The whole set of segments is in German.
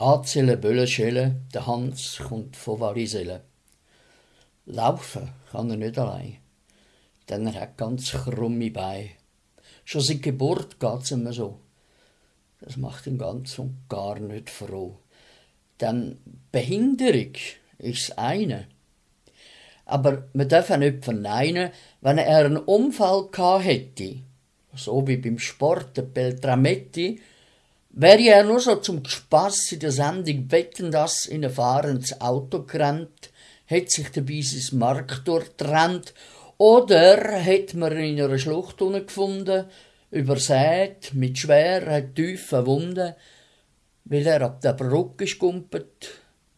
Anzählen, Böllen, schellen, der Hans kommt von Variselle. Laufen kann er nicht allein, denn er hat ganz krumme Beine. Schon seit Geburt geht's ihm so. Das macht ihn ganz und gar nicht froh. Denn Behinderung ist das eine. Aber man darf auch nicht verneinen, wenn er einen Unfall gehabt hätte, so wie beim Sport der Beltrametti, wäre er nur so zum Spass in der Sendung Wetten, das in ein fahrendes Auto gerannt, hätte sich dabei sein Mark durchtrennt, oder hätte man ihn in einer Schlucht gefunden, übersät, mit schweren, tiefen Wunden, weil er ab der Brücke skumpet,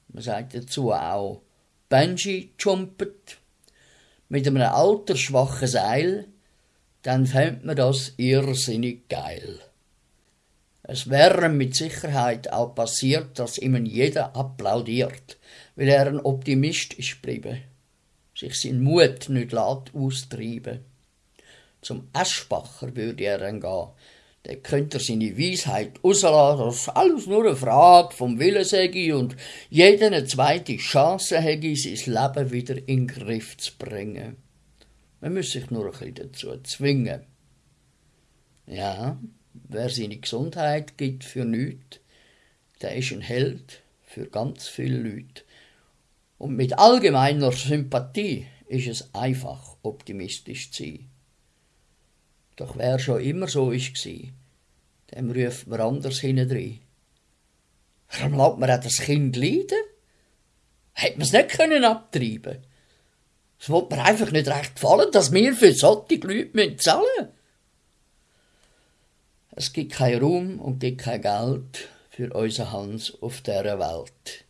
man sagt dazu auch Benji jumpet, mit einem alter schwachen Seil, dann fängt man das irrsinnig geil. Es wäre mit Sicherheit auch passiert, dass ihm jeder applaudiert, weil er ein Optimist ist geblieben, sich sein Mut nicht laut austreiben. Zum Eschbacher würde er dann gehen, der könnte seine Weisheit rauslassen, dass alles nur eine Frage vom Willen sei und jeder eine zweite Chance hätte, sein Leben wieder in den Griff zu bringen. Man muss sich nur ein bisschen dazu zwingen. Ja, wer seine Gesundheit gibt für nichts, der ist ein Held für ganz viele Leute. Und mit allgemeiner Sympathie ist es einfach, optimistisch zu sein. Doch wer schon immer so gsi, dem ruft man anders hintendrein. Warum lässt man das Kind leiden? Hätte man es nicht können abtreiben Es wird mir einfach nicht recht gefallen, dass wir für solche Leute zahlen müssen. Es gibt keinen Raum und gibt kein Geld für unseren Hans auf dieser Welt.